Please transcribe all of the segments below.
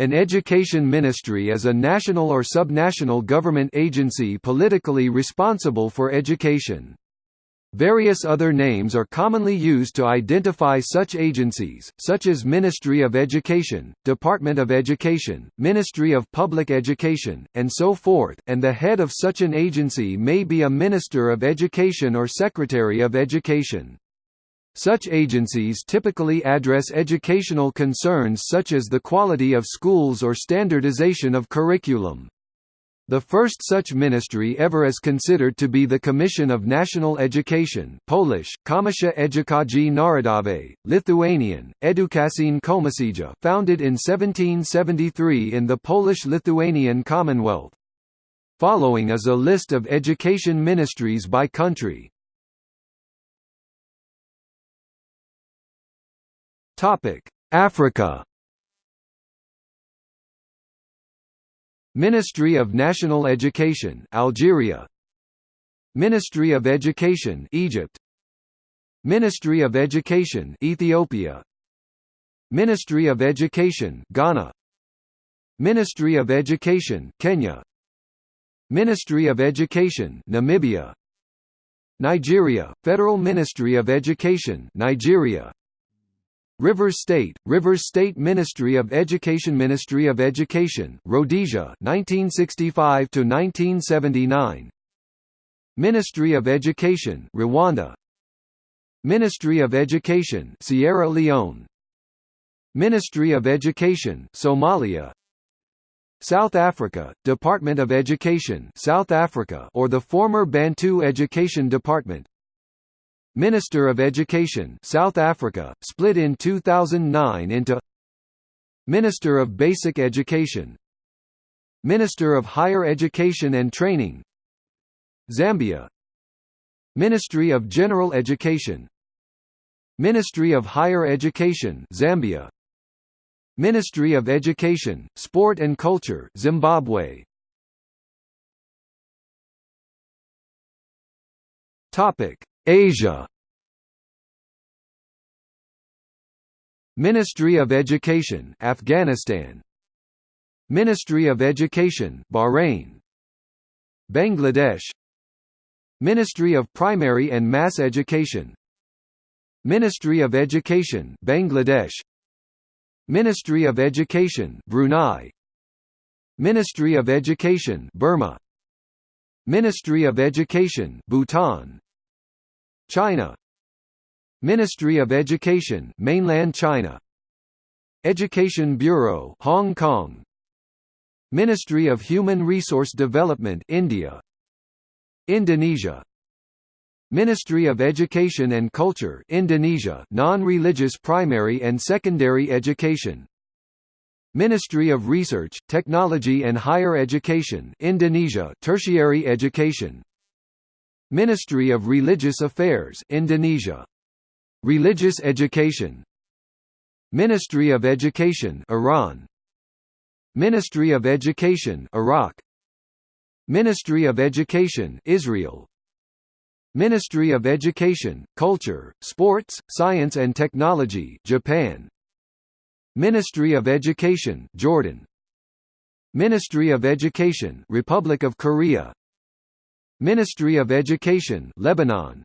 An education ministry is a national or subnational government agency politically responsible for education. Various other names are commonly used to identify such agencies, such as Ministry of Education, Department of Education, Ministry of Public Education, and so forth, and the head of such an agency may be a Minister of Education or Secretary of Education. Such agencies typically address educational concerns such as the quality of schools or standardization of curriculum. The first such ministry ever is considered to be the Commission of National Education Polish, Komisja Edukacji Narodowej, Lithuanian, Edukacinė Komisija founded in 1773 in the Polish-Lithuanian Commonwealth. Following is a list of education ministries by country. Topic: Africa. Ministry of National Education, Algeria. Ministry of Education, Egypt. Ministry of Education, Ethiopia. Ministry of Education, Ghana. Ministry of Education, Kenya. Ministry of Education, Namibia. Nigeria, Federal Ministry of Education, Nigeria. Rivers State, Rivers State Ministry of Education Ministry of Education, Rhodesia 1965 to 1979 Ministry of Education Rwanda. Ministry of Education Sierra Leone. Ministry of Education Somalia. South Africa, Department of Education South Africa or the former Bantu Education Department Minister of Education South Africa, split in 2009 into Minister of Basic Education Minister of Higher Education and Training Zambia Ministry of General Education Ministry of Higher Education Zambia Ministry of Education, Sport and Culture Zimbabwe. Topic Asia. Ministry of Education Afghanistan. Ministry of Education Bahrain. Bangladesh. Ministry of Primary and Mass Education. Ministry of Education Bangladesh. Ministry of Education Brunei. Ministry of Education Burma. Ministry of Education Bhutan China. Ministry of Education Mainland China. Education Bureau Hong Kong. Ministry of Human Resource Development India. Indonesia. Ministry of Education and Culture Indonesia non-religious primary and secondary education. Ministry of Research, Technology and Higher Education Indonesia tertiary education Ministry of Religious Affairs Indonesia. Religious Education. Ministry of Education Iran. Ministry of Education Iraq. Ministry of Education Israel. Ministry of Education, Culture, Sports, Science and Technology Japan. Ministry of Education Jordan. Ministry of Education Republic of Korea Ministry of Education Lebanon.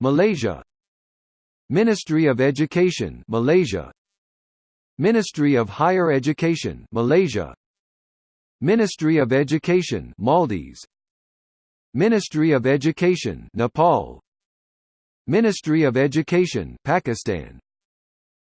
Malaysia. Ministry of Education Malaysia. Ministry of Higher Education Malaysia. Ministry of Education Maldives. Ministry of Education Nepal. Ministry of Education Pakistan.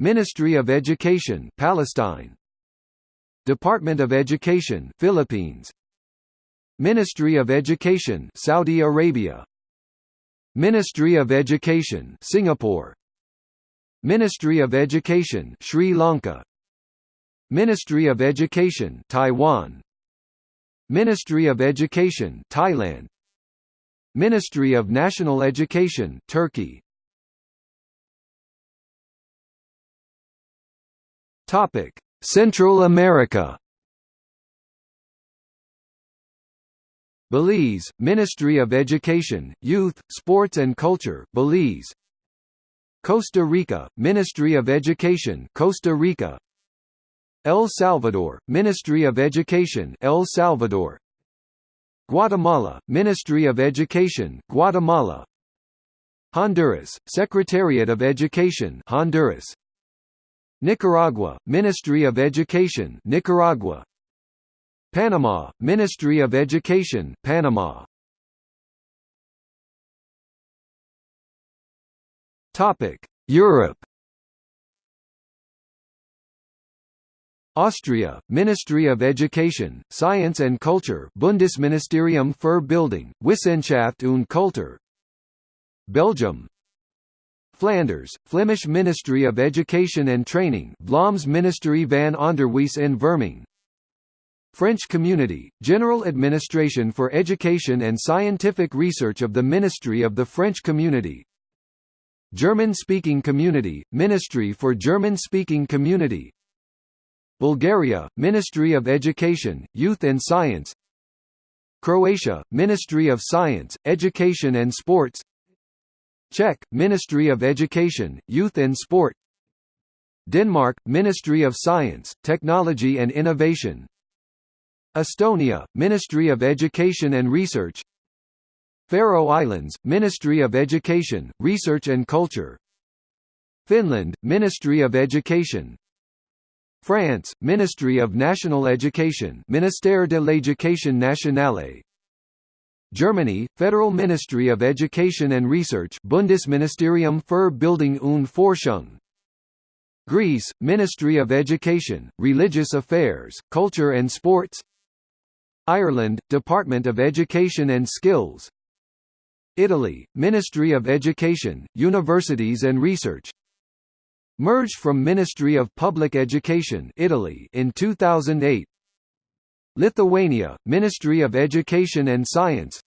Ministry of Education Palestine. Department of Education Philippines Ministry of Education Saudi Arabia. Ministry of Education Singapore. Ministry of Education Sri Lanka. Ministry of Education Taiwan. Ministry of Education Thailand. Ministry of National Education Turkey. Topic Central America Belize, Ministry of Education, Youth, Sports and Culture Belize. Costa Rica, Ministry of Education Costa Rica. El Salvador, Ministry of Education El Salvador. Guatemala, Ministry of Education Guatemala. Honduras, Secretariat of Education Honduras. Nicaragua, Ministry of Education Nicaragua Panama, Ministry of Education Panama. Topic: Europe. Austria, Ministry of Education, Science and Culture Bundesministerium für Bildung, Wissenschaft und Kultur. Belgium. Flanders, Flemish Ministry of Education and Training Vlaams Ministerie van Onderwijs en Vorming French Community, General Administration for Education and Scientific Research of the Ministry of the French Community. German-speaking community, Ministry for German-speaking community. Bulgaria, Ministry of Education, Youth and Science. Croatia, Ministry of Science, Education and Sports. Czech, Ministry of Education, Youth and Sport. Denmark, Ministry of Science, Technology and Innovation Estonia, Ministry of Education and Research. Faroe Islands, Ministry of Education, Research and Culture. Finland, Ministry of Education, France, Ministry of National Education Ministère de l'Éducation nationale. Germany, Federal Ministry of Education and Research Bundesministerium für Bildung und Forschung. Greece, Ministry of Education, Religious Affairs, Culture and Sports Ireland, Department of Education and Skills. Italy, Ministry of Education, Universities and Research. Merged from Ministry of Public Education Italy in 2008 Lithuania, Ministry of Education and Science.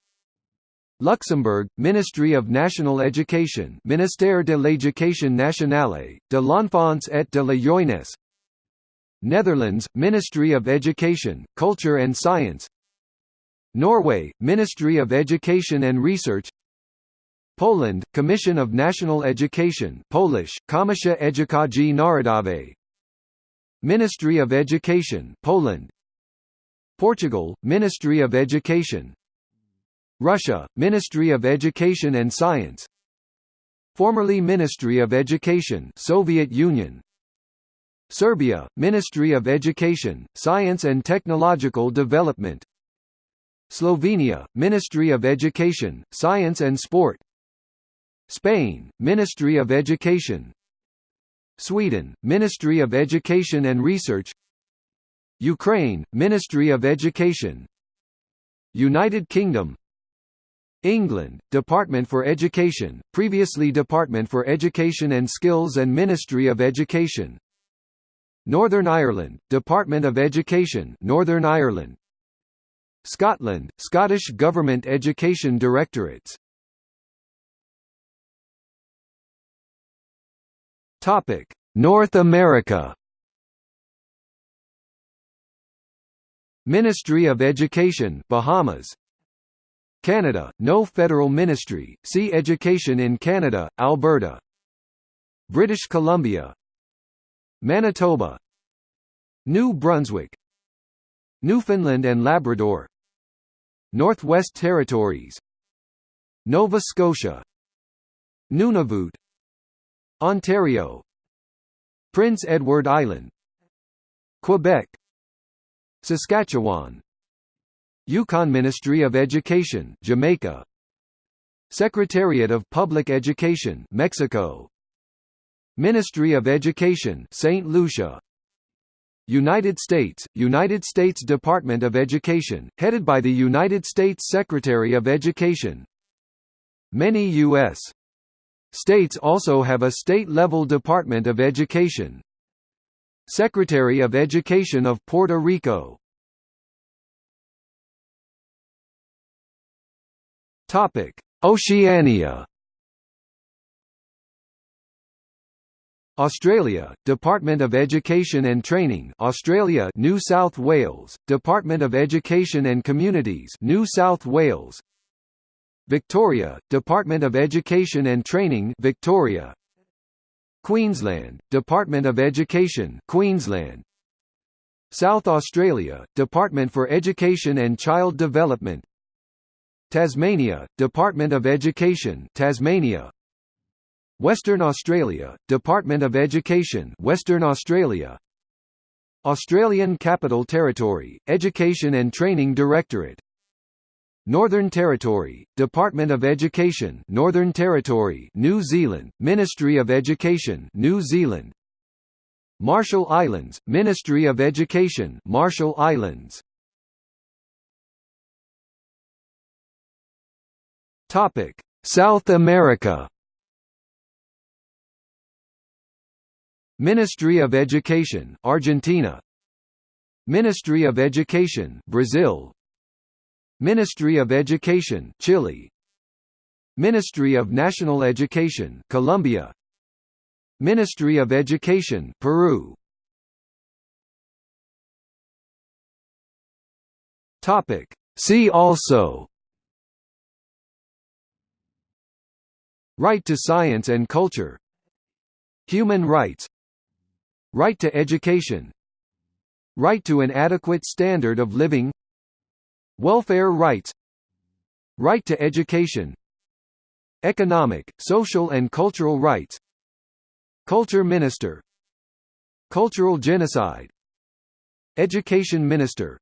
Luxembourg, Ministry of National Education Ministère de l'Éducation nationale, de l'enfance et de la jeunesse Netherlands, Ministry of Education, Culture and Science. Norway, Ministry of Education and Research. Poland, Commission of National Education Polish, Komisja Edukacji Narodowej. Ministry of Education Poland. Portugal, Ministry of Education. Russia, Ministry of Education and Science. Formerly Ministry of Education Soviet Union Serbia, Ministry of Education, Science and Technological Development. Slovenia, Ministry of Education, Science and Sport. Spain, Ministry of Education. Sweden, Ministry of Education and Research. Ukraine, Ministry of Education. United Kingdom. England, Department for Education, previously Department for Education and Skills and Ministry of Education Northern Ireland, Department of Education Northern Ireland Scotland, Scottish Government Education Directorates Topic: North America. Ministry of Education, Bahamas. Canada, no federal ministry. See Education in Canada, Alberta. British Columbia. Manitoba. New Brunswick. Newfoundland and Labrador. Northwest Territories. Nova Scotia. Nunavut Ontario Prince Edward Island Quebec Saskatchewan Yukon Ministry of Education Jamaica Secretariat of Public Education Mexico Ministry of Education St. Lucia United States, United States Department of Education, headed by the United States Secretary of Education Many U.S. States also have a state-level Department of Education. Secretary of Education of Puerto Rico Oceania Australia, Department of Education and Training Australia New South Wales, Department of Education and Communities New South Wales. Victoria, Department of Education and Training Victoria. Queensland, Department of Education Queensland. South Australia, Department for Education and Child Development. Tasmania, Department of Education Tasmania Western Australia, Department of Education Western Australia. Australian Capital Territory, Education and Training Directorate. Northern Territory, Department of Education Northern Territory New Zealand, Ministry of Education New Zealand. Marshall Islands, Ministry of Education Marshall Islands. South America Ministry of Education Argentina. Ministry of Education Brazil. Ministry of Education Chile. Ministry of National Education Colombia. Ministry of Education Peru. Topic. See also. Right to science and culture. Human rights Right to education. Right to an adequate standard of living. Welfare rights. Right to education. Economic, social and cultural rights. Culture Minister. Cultural genocide. Education Minister.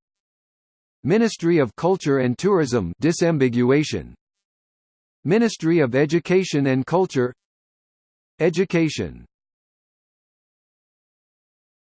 Ministry of Culture and Tourism disambiguation. Ministry of Education and Culture. Education